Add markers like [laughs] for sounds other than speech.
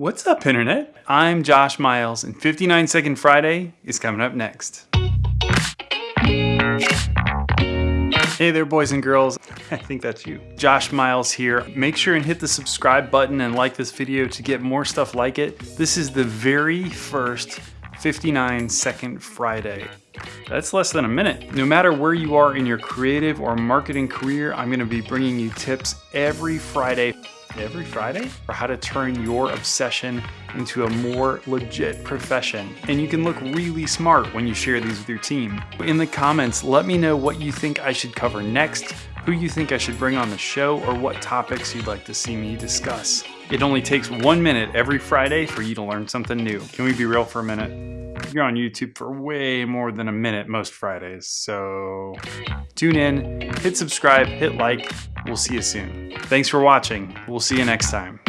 What's up, Internet? I'm Josh Miles, and 59 Second Friday is coming up next. Hey there, boys and girls. [laughs] I think that's you. Josh Miles here. Make sure and hit the subscribe button and like this video to get more stuff like it. This is the very first 59 Second Friday. That's less than a minute. No matter where you are in your creative or marketing career, I'm gonna be bringing you tips every Friday every Friday for how to turn your obsession into a more legit profession. And you can look really smart when you share these with your team. In the comments, let me know what you think I should cover next, who you think I should bring on the show, or what topics you'd like to see me discuss. It only takes one minute every Friday for you to learn something new. Can we be real for a minute? You're on YouTube for way more than a minute most Fridays, so tune in, hit subscribe, hit like. We'll see you soon. Thanks for watching. We'll see you next time.